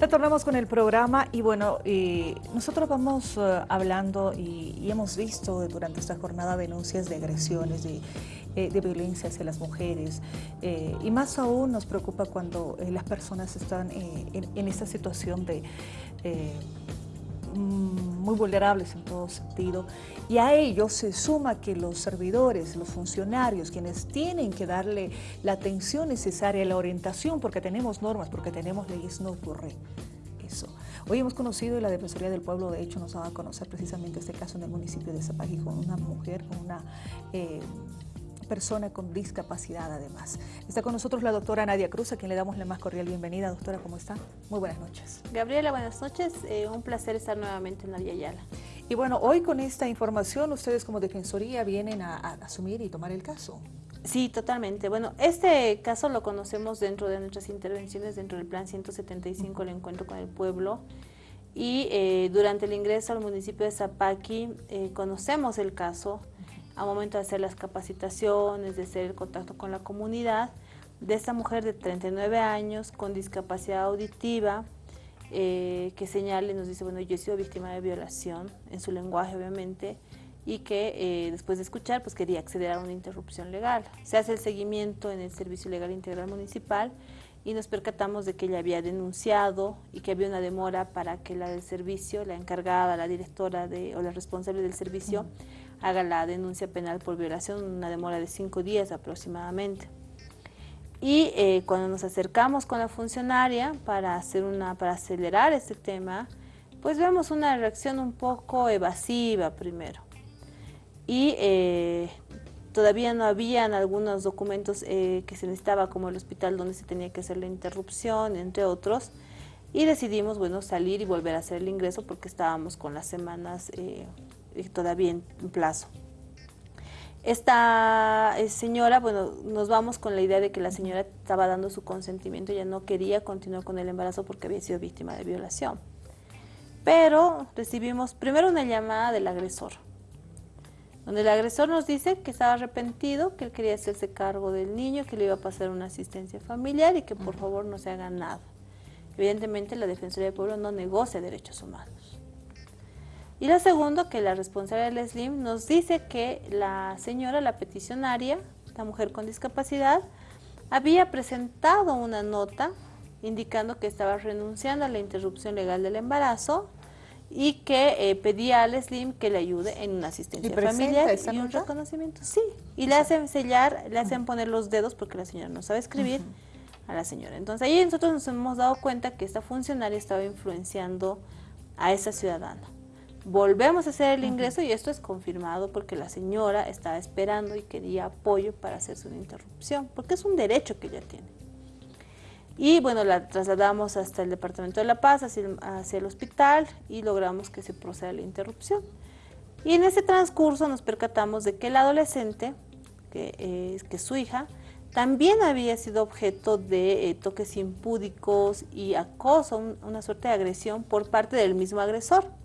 Retornamos con el programa y bueno, nosotros vamos eh, hablando y, hemos visto durante esta jornada denuncias de agresiones, de, eh, violencia hacia las mujeres eh, y más aún nos preocupa cuando las personas están en, esta situación de muy vulnerables en todo sentido y a ello se suma que los servidores, los funcionarios, quienes tienen que darle la atención necesaria, la orientación, porque tenemos normas, porque tenemos leyes, no ocurre eso. Hoy hemos conocido y la Defensoría del Pueblo, de hecho, nos va a conocer precisamente este caso en el municipio de Zapagui con una mujer, con una... Eh, persona con discapacidad además. Está con nosotros la doctora Nadia Cruz, a quien le damos la más cordial bienvenida. Doctora, ¿cómo está? Muy buenas noches. Gabriela, buenas noches. Eh, un placer estar nuevamente en la Vía Yala. Y bueno, hoy con esta información ustedes como Defensoría vienen a, asumir y tomar el caso. Sí, totalmente. Bueno, este caso lo conocemos dentro de nuestras intervenciones, dentro del Plan 175, el encuentro con el pueblo. Y eh, durante el ingreso al municipio de Zapaqui eh, conocemos el caso, a momento de hacer las capacitaciones, de hacer el contacto con la comunidad, de esta mujer de 39 años con discapacidad auditiva, eh, que señala y nos dice, bueno, yo he sido víctima de violación, en su lenguaje obviamente, y que eh, después de escuchar, pues quería acceder a una interrupción legal. Se hace el seguimiento en el Servicio Legal Integral Municipal y nos percatamos de que ella había denunciado y que había una demora para que la del servicio, la encargada, la directora de, o la responsable del servicio, haga la denuncia penal por violación, una demora de cinco días aproximadamente. Y eh, cuando nos acercamos con la funcionaria para, hacer una, para acelerar este tema, pues vemos una reacción un poco evasiva primero. Y eh, todavía no habían algunos documentos eh, que se necesitaba, como el hospital donde se tenía que hacer la interrupción, entre otros. Y decidimos, bueno, salir y volver a hacer el ingreso porque estábamos con las semanas todavía en, plazo. Esta eh, señora, bueno, nos vamos con la idea de que la señora estaba dando su consentimiento, ella no quería continuar con el embarazo porque había sido víctima de violación. Pero recibimos primero una llamada del agresor, donde el agresor nos dice que estaba arrepentido, que él quería hacerse cargo del niño, que le iba a pasar una asistencia familiar y que por favor no se haga nada. Evidentemente la Defensoría del Pueblo no negocia derechos humanos. Y lo segundo, que la responsable del SLIM nos dice que la señora, la peticionaria, la mujer con discapacidad, había presentado una nota indicando que estaba renunciando a la interrupción legal del embarazo y que eh, pedía al SLIM que le ayude en una asistencia familiar y un reconocimiento. Sí, y le hacen sellar, le hacen poner los dedos porque la señora no sabe escribir a la señora. Entonces ahí nosotros nos hemos dado cuenta que esta funcionaria estaba influenciando a esa ciudadana. Volvemos a hacer el ingreso y esto es confirmado porque la señora estaba esperando y quería apoyo para hacerse una interrupción, porque es un derecho que ella tiene. Y bueno, la trasladamos hasta el Departamento de La Paz, hacia el, hospital y logramos que se proceda la interrupción. Y en ese transcurso nos percatamos de que el adolescente, que es que su hija, también había sido objeto de eh, toques impúdicos y acoso, una suerte de agresión por parte del mismo agresor.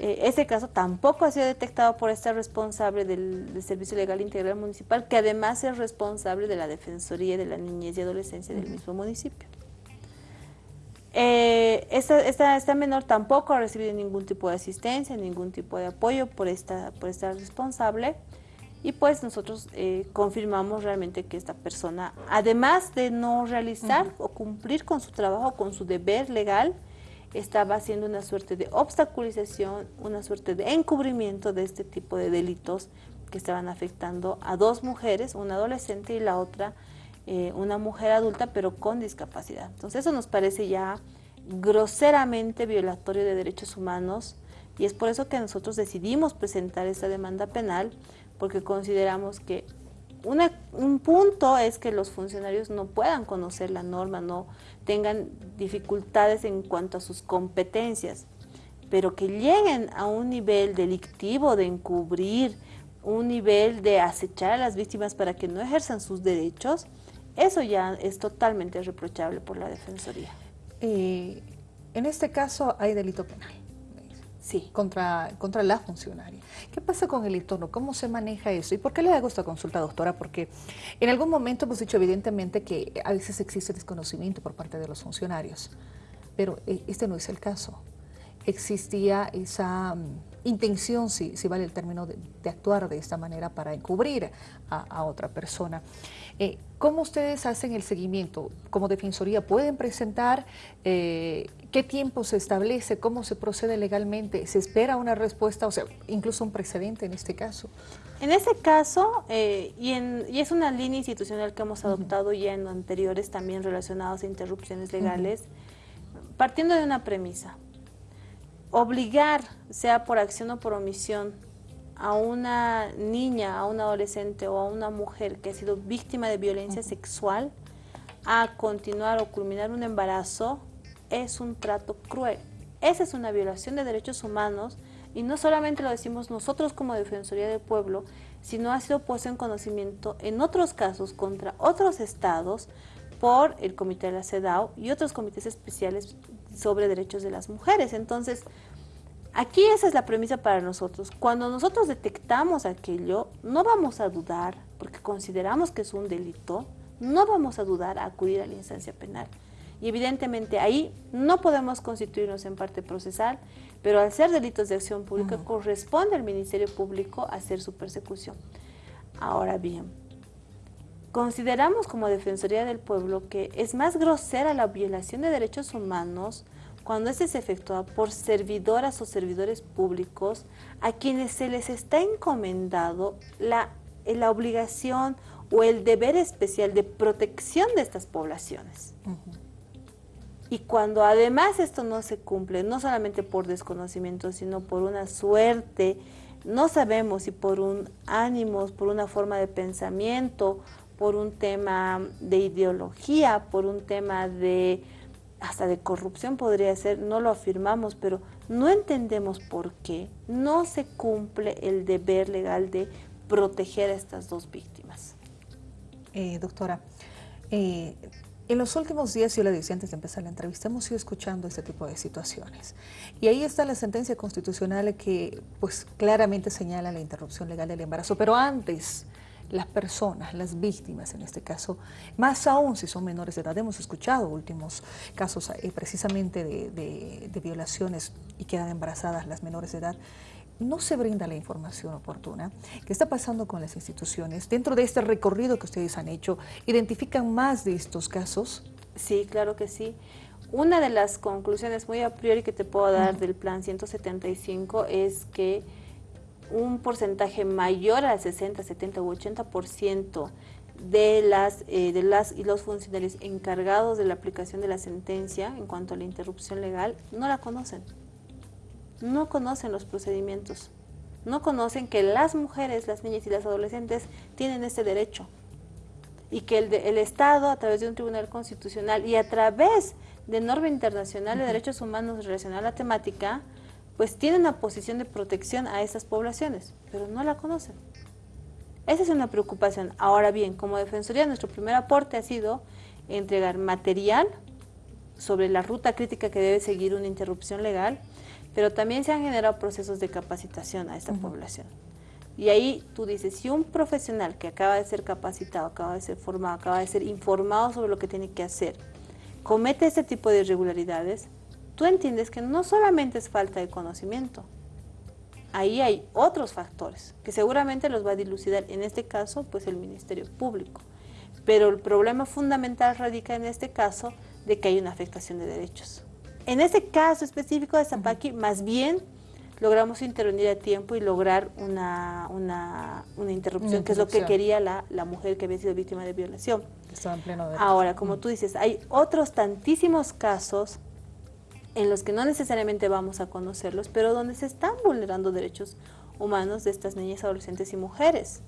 Eh, ese caso tampoco ha sido detectado por esta responsable del, Servicio Legal Integral Municipal, que además es responsable de la Defensoría de la Niñez y Adolescencia del mismo municipio. Eh, esta, menor tampoco ha recibido ningún tipo de asistencia, ningún tipo de apoyo por esta, por esta responsable. Y pues nosotros eh, confirmamos realmente que esta persona, además de no realizar o cumplir con su trabajo, con su deber legal, estaba haciendo una suerte de obstaculización, una suerte de encubrimiento de este tipo de delitos que estaban afectando a dos mujeres, una adolescente y la otra eh, una mujer adulta pero con discapacidad. Entonces eso nos parece ya groseramente violatorio de derechos humanos y es por eso que nosotros decidimos presentar esta demanda penal porque consideramos que un punto es que los funcionarios no puedan conocer la norma, no tengan dificultades en cuanto a sus competencias, pero que lleguen a un nivel delictivo de encubrir, un nivel de acechar a las víctimas para que no ejerzan sus derechos, eso ya es totalmente reprochable por la Defensoría. en este caso hay delito penal. Sí. Contra, contra la funcionaria. ¿Qué pasa con el entorno? ¿Cómo se maneja eso? ¿Y por qué le hago esta consulta, doctora? Porque en algún momento hemos dicho evidentemente que a veces existe desconocimiento por parte de los funcionarios. pero eh, este no es el caso. Existía esa mm, intención, si, si, vale el término, de, actuar de esta manera para encubrir a, otra persona. Eh, ¿Cómo ustedes hacen el seguimiento? Como Defensoría, ¿pueden presentar eh, qué tiempo se establece? ¿Cómo se procede legalmente? ¿Se espera una respuesta, o sea, incluso un precedente en este caso? En ese caso, eh, y, en, y, es una línea institucional que hemos adoptado ya en anteriores también relacionados a interrupciones legales, partiendo de una premisa. Obligar, sea por acción o por omisión, a una niña, a un adolescente o a una mujer que ha sido víctima de violencia sexual a continuar o culminar un embarazo es un trato cruel. Esa es una violación de derechos humanos y no solamente lo decimos nosotros como Defensoría del Pueblo, sino ha sido puesto en conocimiento en otros casos contra otros estados por el Comité de la CEDAW y otros comités especiales sobre derechos de las mujeres. Entonces, aquí esa es la premisa para nosotros. Cuando nosotros detectamos aquello, no vamos a dudar, porque consideramos que es un delito, no vamos a dudar a acudir a la instancia penal. Y evidentemente ahí no podemos constituirnos en parte procesal, pero al ser delitos de acción pública corresponde al Ministerio Público hacer su persecución. Ahora bien, consideramos como Defensoría del Pueblo que es más grosera la violación de derechos humanos cuando este se efectúa por servidoras o servidores públicos a quienes se les está encomendado la, la obligación o el deber especial de protección de estas poblaciones. Y cuando además esto no se cumple, no solamente por desconocimiento, sino por una suerte, no sabemos si por un ánimo, por una forma de pensamiento, por un tema de ideología, por un tema de hasta de corrupción podría ser, no lo afirmamos, pero no entendemos por qué no se cumple el deber legal de proteger a estas dos víctimas. Eh, doctora, eh, en los últimos días, yo le decía antes de empezar la entrevista, hemos ido escuchando este tipo de situaciones. Y ahí está la sentencia constitucional que pues claramente señala la interrupción legal del embarazo. Pero antes, las personas, las víctimas en este caso, más aún si son menores de edad, hemos escuchado últimos casos eh, precisamente de, de violaciones y quedan embarazadas las menores de edad, no se brinda la información oportuna. ¿Qué está pasando con las instituciones? Dentro de este recorrido que ustedes han hecho, ¿identifican más de estos casos? Sí, claro que sí. Una de las conclusiones muy a priori que te puedo dar del plan 175 es que un porcentaje mayor al 60, 70 u 80% de las, eh, de las y los funcionarios encargados de la aplicación de la sentencia en cuanto a la interrupción legal no la conocen. No conocen los procedimientos, no conocen que las mujeres, las niñas y las adolescentes tienen ese derecho y que el, el Estado a través de un tribunal constitucional y a través de norma internacional de derechos humanos relacionada a la temática, pues tiene una posición de protección a esas poblaciones, pero no la conocen. Esa es una preocupación. Ahora bien, como Defensoría, nuestro primer aporte ha sido entregar material sobre la ruta crítica que debe seguir una interrupción legal, pero también se han generado procesos de capacitación a esta población. Y ahí tú dices, si un profesional que acaba de ser capacitado, acaba de ser formado, acaba de ser informado sobre lo que tiene que hacer, comete este tipo de irregularidades, tú entiendes que no solamente es falta de conocimiento, ahí hay otros factores que seguramente los va a dilucidar, en este caso, pues el Ministerio Público. Pero el problema fundamental radica en este caso de que hay una afectación de derechos. En ese caso específico de Zapaqui, más bien logramos intervenir a tiempo y lograr una, una, interrupción, que es lo que quería la, mujer que había sido víctima de violación. Estaba en pleno Ahora, como tú dices, hay otros tantísimos casos en los que no necesariamente vamos a conocerlos, pero donde se están vulnerando derechos humanos de estas niñas, adolescentes y mujeres.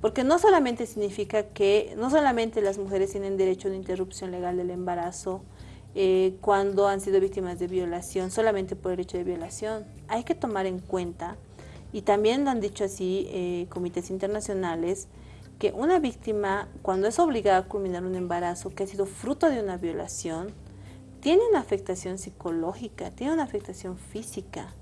Porque no solamente significa que, no solamente las mujeres tienen derecho a una interrupción legal del embarazo, eh, cuando han sido víctimas de violación, solamente por el hecho de violación. Hay que tomar en cuenta, y también lo han dicho así eh, comités internacionales, que una víctima, cuando es obligada a culminar un embarazo que ha sido fruto de una violación, tiene una afectación psicológica, tiene una afectación física.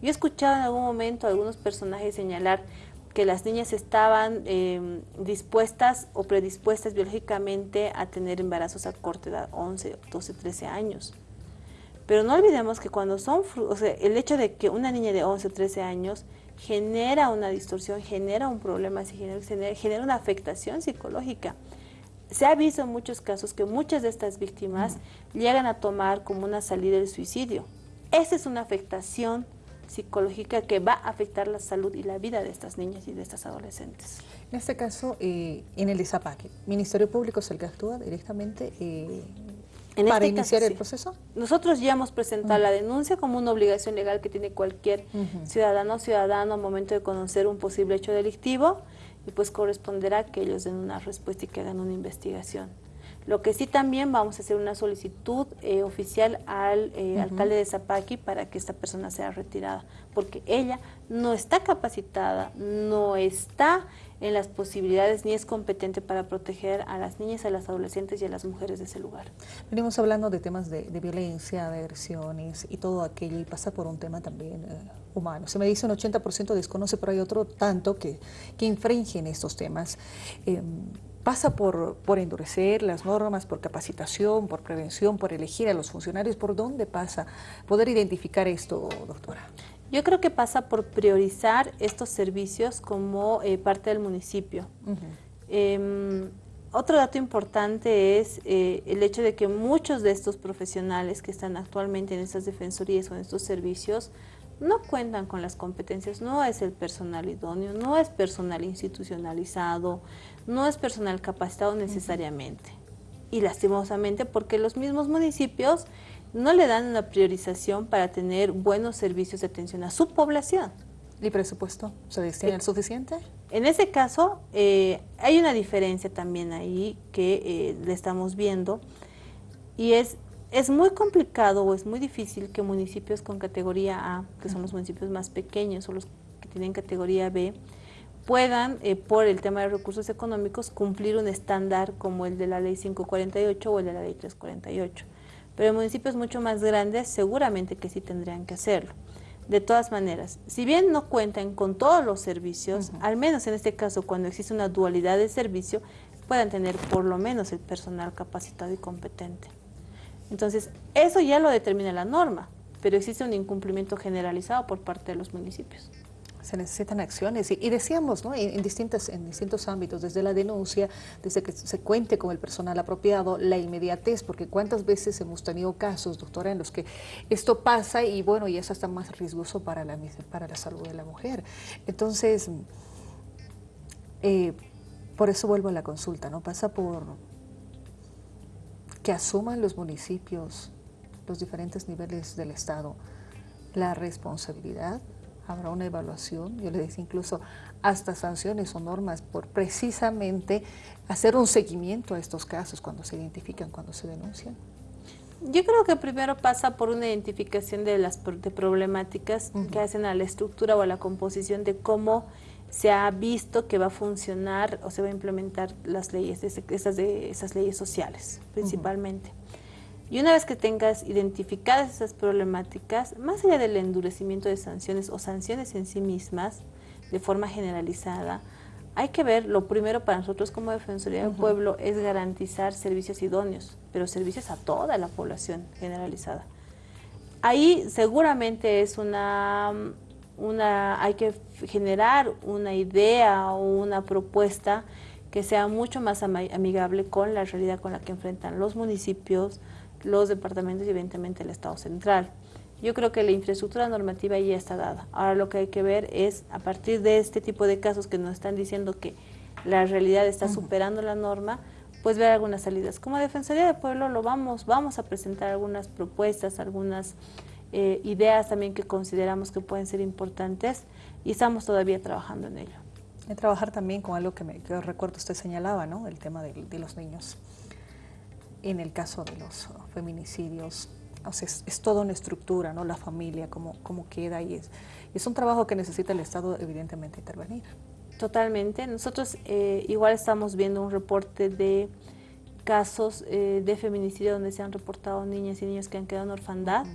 Yo he escuchado en algún momento a algunos personajes señalar, que las niñas estaban em, dispuestas o predispuestas biológicamente a tener embarazos a corta edad, 11, 12, 13 años. Pero no olvidemos que cuando son, o sea, el hecho de que una niña de 11 o 13 años genera una distorsión, genera un problema, genera, genera una afectación psicológica. Se ha visto en muchos casos que muchas de estas víctimas llegan a tomar como una salida del suicidio. Esa es una afectación psicológica que va a afectar la salud y la vida de estas niñas y de estas adolescentes. En este caso, eh, en el ISAPAC, ¿Ministerio Público es el que actúa directamente eh, para este iniciar el proceso? Nosotros ya hemos presentado la denuncia como una obligación legal que tiene cualquier ciudadano o ciudadano al momento de conocer un posible hecho delictivo y pues corresponderá que ellos den una respuesta y que hagan una investigación. Lo que sí también vamos a hacer una solicitud eh, oficial al eh, alcalde de Zapaqui para que esta persona sea retirada, porque ella no está capacitada, no está en las posibilidades ni es competente para proteger a las niñas, a las adolescentes y a las mujeres de ese lugar. Venimos hablando de temas de, violencia, de agresiones y todo aquello y pasa por un tema también eh, humano. Se me dice un 80% desconoce, pero hay otro tanto que, que infringen estos temas. Em, pasa por, por endurecer las normas, por capacitación, por prevención, por elegir a los funcionarios. ¿Por dónde pasa poder identificar esto, doctora? Yo creo que pasa por priorizar estos servicios como eh, parte del municipio. Em, otro dato importante es eh, el hecho de que muchos de estos profesionales que están actualmente en estas defensorías o en estos servicios no cuentan con las competencias, no es el personal idóneo, no es personal institucionalizado, no es personal capacitado necesariamente. Y lastimosamente porque los mismos municipios no le dan una priorización para tener buenos servicios de atención a su población. ¿Y presupuesto? ¿Se destina el suficiente? En ese caso, eh, hay una diferencia también ahí que eh, le estamos viendo y es es muy complicado o es muy difícil que municipios con categoría A, que son los municipios más pequeños o los que tienen categoría B, puedan, eh, por el tema de recursos económicos, cumplir un estándar como el de la ley 548 o el de la ley 348. Pero en municipios mucho más grandes seguramente que sí tendrían que hacerlo. De todas maneras, si bien no cuentan con todos los servicios, al menos en este caso cuando existe una dualidad de servicio, puedan tener por lo menos el personal capacitado y competente. Entonces, eso ya lo determina la norma, pero existe un incumplimiento generalizado por parte de los municipios. Se necesitan acciones y, decíamos ¿no? en, distintos, en distintos ámbitos, desde la denuncia, desde que se cuente con el personal apropiado, la inmediatez, porque cuántas veces hemos tenido casos, doctora, en los que esto pasa y bueno, y eso está más riesgoso para la, para la salud de la mujer. Entonces, eh, por eso vuelvo a la consulta, ¿no? Pasa por que asuman los municipios, los diferentes niveles del Estado, la responsabilidad, habrá una evaluación, yo le decía incluso hasta sanciones o normas por precisamente hacer un seguimiento a estos casos cuando se identifican, cuando se denuncian. Yo creo que primero pasa por una identificación de las problemáticas que hacen a la estructura o a la composición de cómo se ha visto que va a funcionar o se va a implementar las leyes, esas, de, esas leyes sociales principalmente. Y una vez que tengas identificadas esas problemáticas, más allá del endurecimiento de sanciones o sanciones en sí mismas, de forma generalizada, hay que ver, lo primero para nosotros como Defensoría del Pueblo es garantizar servicios idóneos, pero servicios a toda la población generalizada. Ahí seguramente es una una, hay que generar una idea o una propuesta que sea mucho más amigable con la realidad con la que enfrentan los municipios, los departamentos y evidentemente el Estado central. Yo creo que la infraestructura normativa ya está dada. Ahora lo que hay que ver es, a partir de este tipo de casos que nos están diciendo que la realidad está superando la norma, pues ver algunas salidas. Como Defensoría del Pueblo lo vamos, vamos a presentar algunas propuestas, algunas eh, ideas también que consideramos que pueden ser importantes y estamos todavía trabajando en ello. Y trabajar también con algo que, me, recuerdo usted señalaba, ¿no? el tema de, los niños. En el caso de los feminicidios, es, toda una estructura, ¿no? la familia, cómo, cómo queda y es, es un trabajo que necesita el Estado evidentemente intervenir. Totalmente. Nosotros eh, igual estamos viendo un reporte de casos eh, de feminicidio donde se han reportado niñas y niños que han quedado en orfandad.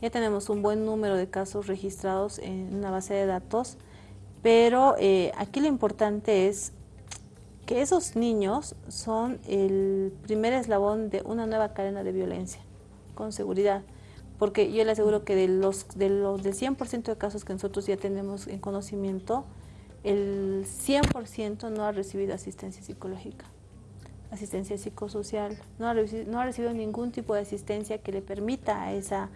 Ya tenemos un buen número de casos registrados en una base de datos Pero eh, aquí lo importante es que esos niños son el primer eslabón de una nueva cadena de violencia, con seguridad. Porque yo le aseguro que de los, de los, del 100% de casos que nosotros ya tenemos en conocimiento, el 100% no ha recibido asistencia psicológica, asistencia psicosocial, no ha, recibido, ningún tipo de asistencia que le permita a esa,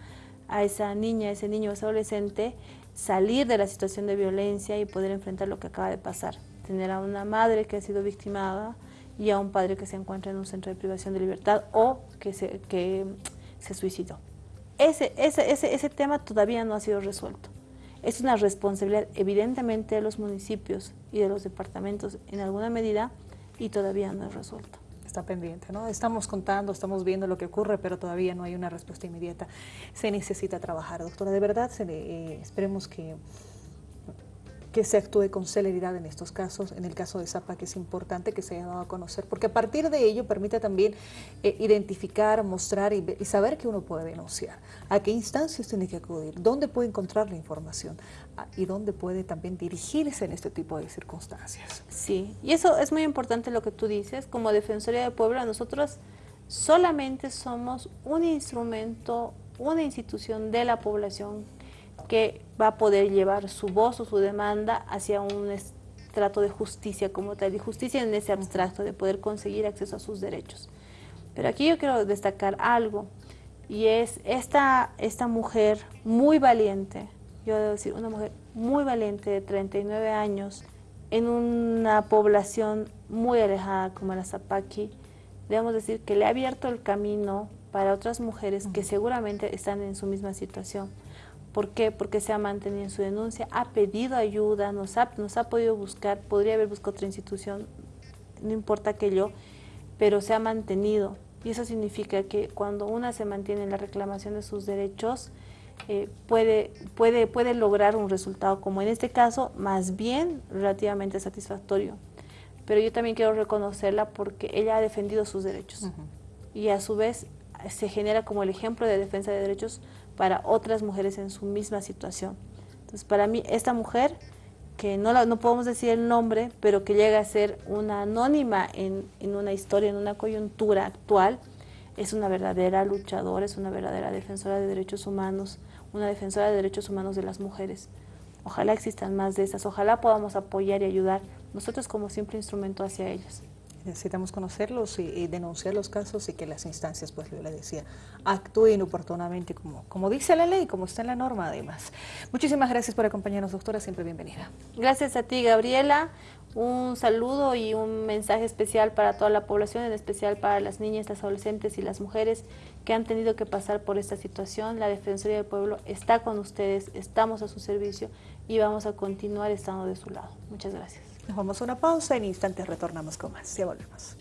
a esa niña, a ese niño, a ese adolescente salir de la situación de violencia y poder enfrentar lo que acaba de pasar tener a una madre que ha sido victimada y a un padre que se encuentra en un centro de privación de libertad o que se, que se suicidó. Ese, ese, ese, ese tema todavía no ha sido resuelto. Es una responsabilidad evidentemente de los municipios y de los departamentos en alguna medida y todavía no es resuelto. Está pendiente, ¿no? Estamos contando, estamos viendo lo que ocurre, pero todavía no hay una respuesta inmediata. Se necesita trabajar, doctora. De verdad, se, eh, esperemos que que se actúe con celeridad en estos casos, en el caso de Zapa, que es importante que se haya dado a conocer, porque a partir de ello permite también eh, identificar, mostrar y, saber que uno puede denunciar, a qué instancias tiene que acudir, dónde puede encontrar la información ah, y dónde puede también dirigirse en este tipo de circunstancias. Sí, y eso es muy importante lo que tú dices, como Defensoría de Puebla nosotros solamente somos un instrumento, una institución de la población que va a poder llevar su voz o su demanda hacia un estrato de justicia como tal, y justicia en ese abstracto, de poder conseguir acceso a sus derechos. Pero aquí yo quiero destacar algo, y es esta, esta mujer muy valiente, yo debo decir, una mujer muy valiente de 39 años, en una población muy alejada como la Zapaqui, debemos decir que le ha abierto el camino para otras mujeres que seguramente están en su misma situación. ¿Por qué? Porque se ha mantenido en su denuncia, ha pedido ayuda, nos ha, nos ha podido buscar, podría haber buscado otra institución, no importa que yo, pero se ha mantenido. Y eso significa que cuando una se mantiene en la reclamación de sus derechos, eh, puede, puede, puede lograr un resultado como en este caso, más bien relativamente satisfactorio. Pero yo también quiero reconocerla porque ella ha defendido sus derechos. Y a su vez se genera como el ejemplo de defensa de derechos para otras mujeres en su misma situación. Entonces, para mí, esta mujer, que no, no podemos decir el nombre, pero que llega a ser una anónima en, en una historia, en una coyuntura actual, es una verdadera luchadora, es una verdadera defensora de derechos humanos, una defensora de derechos humanos de las mujeres. Ojalá existan más de esas, ojalá podamos apoyar y ayudar nosotros como simple instrumento hacia ellas. Necesitamos conocerlos y, denunciar los casos y que las instancias, pues yo le decía, actúen oportunamente como, como dice la ley, como está en la norma además. Muchísimas gracias por acompañarnos, doctora, siempre bienvenida. Gracias a ti, Gabriela. Un saludo y un mensaje especial para toda la población, en especial para las niñas, las adolescentes y las mujeres que han tenido que pasar por esta situación. La Defensoría del Pueblo está con ustedes, estamos a su servicio y vamos a continuar estando de su lado. Muchas gracias. Nos vamos a una pausa, en instantes retornamos con más. Ya volvemos.